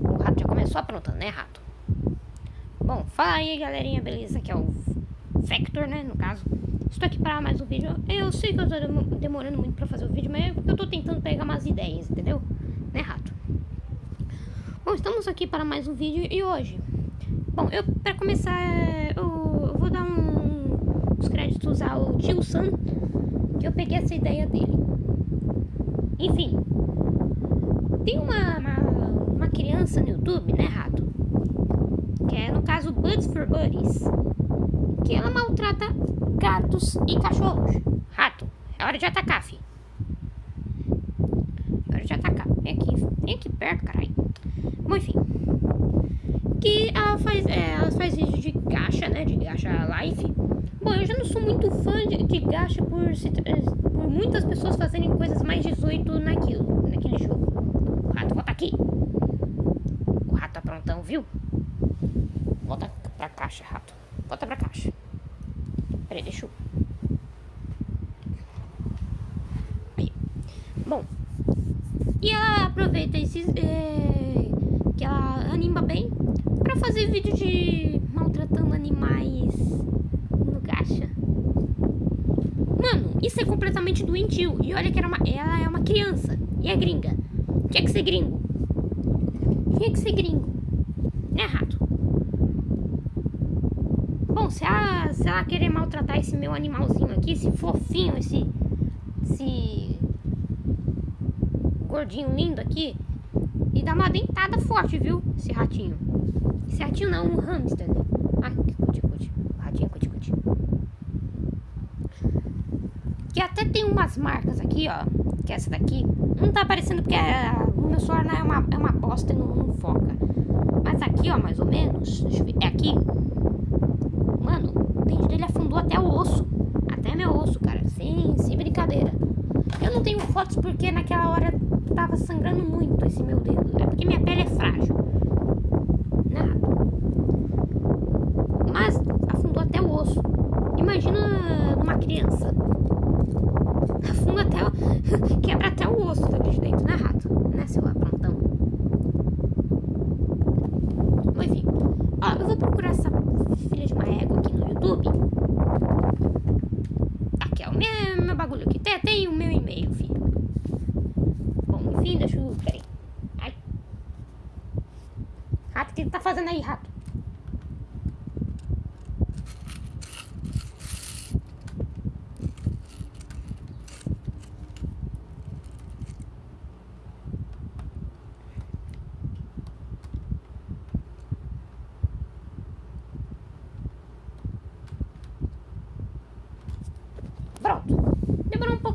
O rato já começou aprontando, né, rato? Bom, fala aí, galerinha, beleza? Aqui é o Vector, né, no caso. Estou aqui para mais um vídeo. Eu sei que eu estou demorando muito para fazer o vídeo, mas é eu estou tentando pegar umas ideias, entendeu? Né, rato? Bom, estamos aqui para mais um vídeo e hoje... Bom, eu, para começar, eu, vou dar um, uns créditos ao tio Sam, que eu peguei essa ideia dele. Enfim, tem uma, uma criança no YouTube, né, rato? Que é, no caso, Buds for Buddies. Que ela maltrata gatos e cachorros. Rato, é hora de atacar, fi. É hora de atacar. Vem aqui, vem aqui perto, caralho. Bom, enfim. Que ela faz, é, ela faz vídeo de gacha, né? De gacha life. Bom, eu já não sou muito fã de, de gacha por, por muitas pessoas fazerem coisas mais 18 naquilo, naquele jogo. O rato, volta aqui. Viu? Volta pra caixa, rato. Volta pra caixa. Peraí, deixa eu... Aí. Bom. E ela aproveita esses... É, que ela anima bem pra fazer vídeo de maltratando animais no gacha. Mano, isso é completamente doentio. E olha que era uma, ela é uma criança. E é gringa. Tinha que ser gringo. Tinha que ser gringo. Né, rato? Bom, se ela, se ela querer maltratar esse meu animalzinho aqui, esse fofinho, esse... Esse... Gordinho lindo aqui. E dá uma dentada forte, viu? Esse ratinho. Esse ratinho não, um hamster, né? Ai, que cuti, cuti. Ratinho, cuti, cuti. Que até tem umas marcas aqui, ó. Que é essa daqui. Não tá aparecendo porque é, o meu celular é uma, é uma bosta e não, não foca. Mas aqui, ó, mais ou menos. É aqui. Mano, o dente dele afundou até o osso. Até meu osso, cara. Sem, sem brincadeira. Eu não tenho fotos porque naquela hora tava sangrando muito esse meu dedo. É porque minha pele é frágil. Nada. Mas afundou até o osso. Imagina uma criança. Afunda até o... Quebra até o osso daqui de dentro, né, rato? Né, seu aprontão? Bom, enfim. Ó, eu vou procurar essa filha de uma égua aqui no YouTube. Aqui, ó. O meu, meu bagulho aqui. Tem, tem o meu e-mail, filho. Bom, enfim, deixa eu... Peraí. Ai. Rato, o que tá fazendo aí, rato?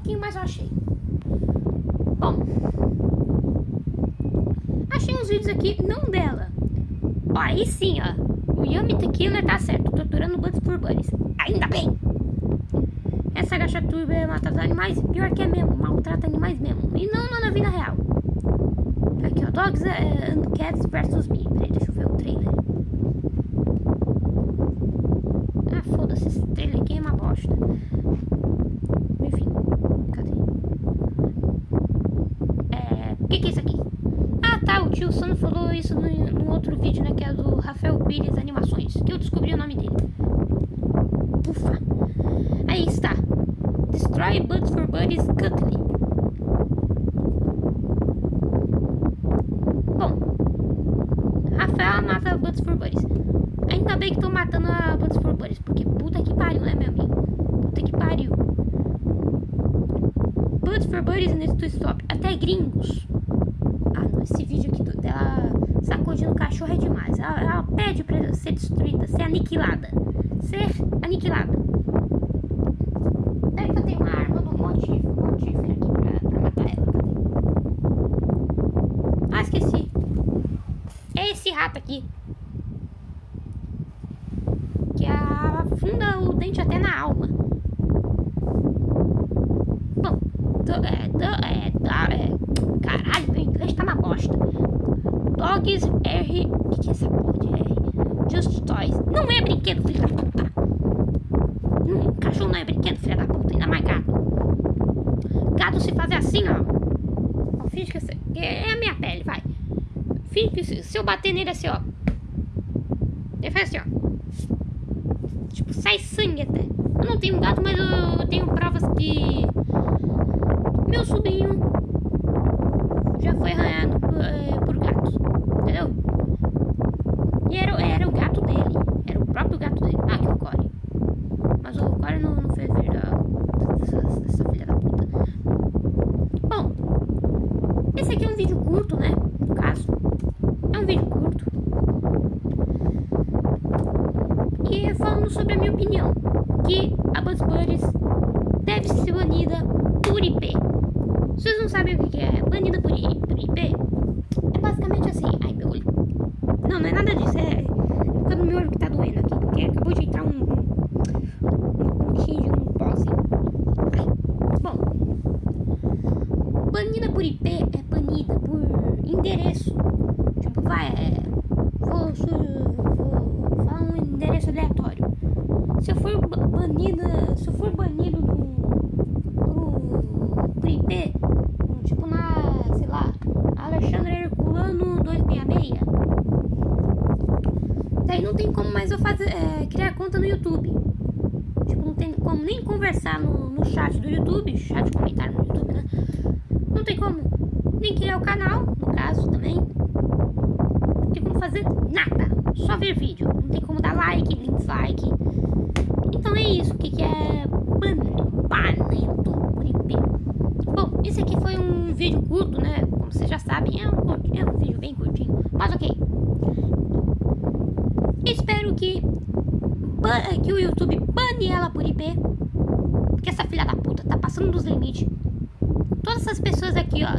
Pouquinho, mas eu achei. Bom. Achei uns vídeos aqui, não dela. Ó, aí sim, ó. O Yami Tequila tá certo, torturando Buds por Bunnies. Ainda bem. Essa gachaturba é matar animais, pior que é mesmo, maltrata animais mesmo. E não, não na vida real. Aqui, ó, Dogs and Cats vs Me. Peraí, deixa eu ver o trailer. Ah, foda-se, esse trailer aqui é uma bosta. Enfim, cadê? É, o que, que é isso aqui? Ah, tá, o tio Sam falou isso no, no, outro vídeo, né, que é do Rafael Pires Animações, que eu descobri o nome dele. Ufa. Aí está. Destroy Buds for Buddies Cutley. Bom, Rafael mata Buds for Buddies. Ainda bem que tô matando a Buds for Buddies, porque puta que pariu, né, meu amigo? Puta que pariu. Buddies needs to stop. Até gringos. Ah, não, esse vídeo aqui dela sacudindo o cachorro é demais. Ela, ela pede pra ser destruída, ser aniquilada. Ser aniquilada. Peraí que eu tenho uma arma do motivo, aqui pra, pra matar ela. Ah, esqueci. É esse rato aqui. Que afunda o dente até na alma. Bom, do, é, do, é, do, é, caralho, meu inglês tá uma bosta. Dogs O que, que é essa porra de R? Just Toys. Não é brinquedo, filho da puta. Cachorro não é brinquedo, filha da puta. Ainda mais gato. Gato se fazer assim, ó. ó finge que é a minha pele, vai. Finge que se eu bater nele assim, ó. Ele faz assim, ó. Tipo, sai sangue até. Eu não tenho gato, mas eu tenho provas que meu sobrinho já foi arranhado por, é, por gatos. Entendeu? E era, era o gato dele. Era o próprio gato dele. Ah, que o Core. Mas o Core não, não fez dessa, dessa filha da puta. Bom, esse aqui é um vídeo curto, né? No caso. É um vídeo curto. E falando sobre a minha opinião. Que a Buzz Buddies deve ser banida por IP. Vocês não sabem o que é banida por IP? É basicamente assim. Ai, meu olho. Não, não é nada disso. É ficando meu olho que tá doendo aqui. Porque acabou de entrar um. Um, bichinho de um pose. Bom. Banida por IP é banida por endereço. Tipo, vai. É, vou, vou falar um endereço aleatório. Se eu for banida. Se eu for banido no. Por IP, tipo na, sei lá, Alexandre Herculano 266. Não tem como mais eu fazer, é, criar conta no YouTube. Tipo, não tem como nem conversar no, no chat do YouTube, chat comentário no YouTube, né? Não tem como nem criar o canal, no caso também. Não tem como fazer nada, só ver vídeo. Não tem como dar like, nem dislike. Então é isso, o que, que é por IP. Bom, esse aqui foi um vídeo curto, né? Como vocês já sabem, é um, é um vídeo bem curtinho. Mas ok. Espero que, que o YouTube bane ela por IP. Porque essa filha da puta tá passando dos limites. Todas essas pessoas aqui, ó.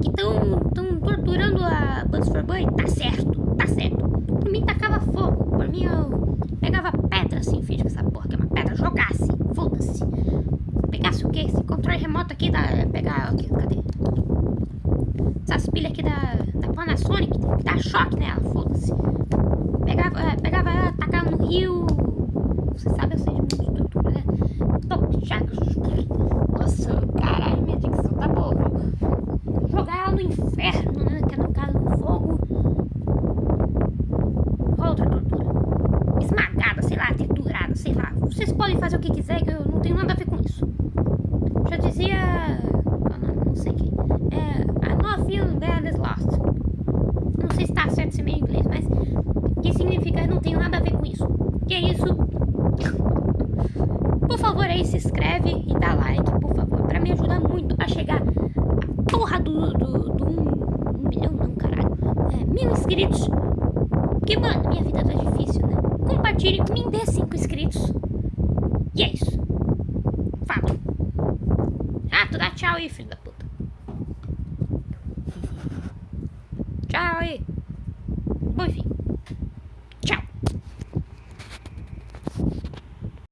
Que estão tão torturando a Buzz for Bunny, tá certo, tá certo. Por mim tacava fogo. Por mim eu pegava pedra assim, que essa porra que é uma pedra, jogasse. Foda-se. Pegasse o quê? Esse controle remoto aqui da. Pegar. Aqui, cadê? Essas pilhas aqui da, da Panasonic, que dá choque nela, foda-se. Pegava, é, pegava ela, tacava no rio. Você sabe, eu sei de muito tortura, né? Nossa, caralho, minha dicção tá boa. Jogar ela no inferno, né? Que é no caso do fogo. Outra tortura. Esmagada, sei lá, triturada, sei lá. Vocês podem fazer o que quiser, que eu não tenho nada a ver com isso. Já dizia. Não, sei quem. É. I bad is lost. Não sei se tá certo esse meio inglês, mas. Que significa não tenho nada a ver com isso. Que é isso. Por favor aí, se inscreve e dá like, por favor. Pra me ajudar muito a chegar a porra do. do, do um, um milhão, não, caralho. É, mil inscritos. Porque, mano, minha vida tá difícil, né? Compartilhe, me dê cinco inscritos. E é isso. Fala. Ah, tu dá tchau aí, filho da puta.